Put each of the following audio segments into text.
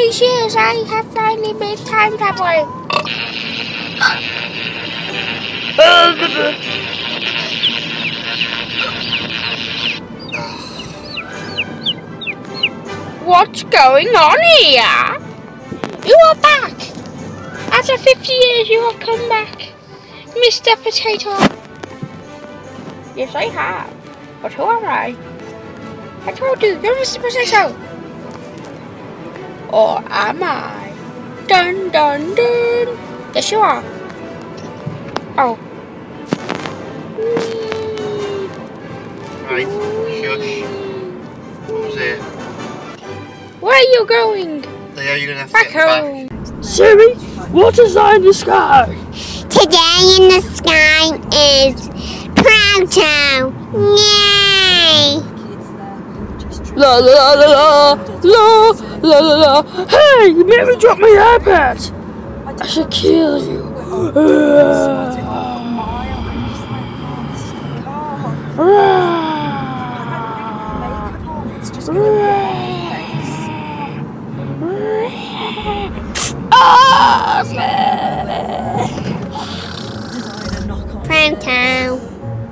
these years, I have finally made time traveling. What's going on here? You are back! After 50 years, you have come back, Mr. Potato. Yes, I have. But who am I? I told you, you're Mr. Potato. Or am I? Dun dun dun. Yes, you are. Oh. Right, shush. Who's there? Where are you going? There, you're gonna have Back get home. Siri, what is that in the sky? Today in the sky is Proto. Yay! La la la la la la la la. Hey, you made me drop my iPad. I should kill you. Proto.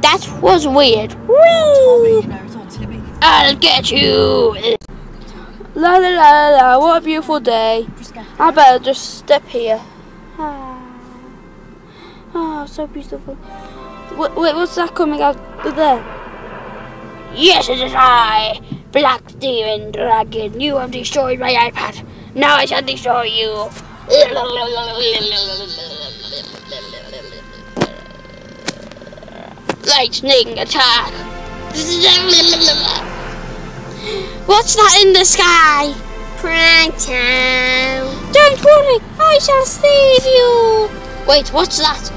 That was weird. Whee! I'll get you. La la la la. What a beautiful day. I better just step here. Ah, oh, so beautiful. Wait, wait, what's that coming out there? Yes, it is I, Black Demon Dragon. You have destroyed my iPad. Now I shall destroy you. Lightning attack. What's that in the sky? Proto. Don't worry, I shall save you. Wait, what's that?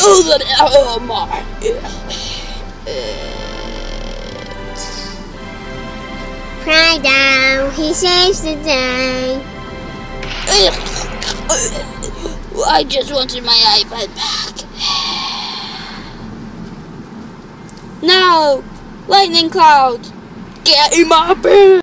Oh, that, oh my. He saves the day. I just wanted my iPad back. No! Lightning cloud! Get in my bed!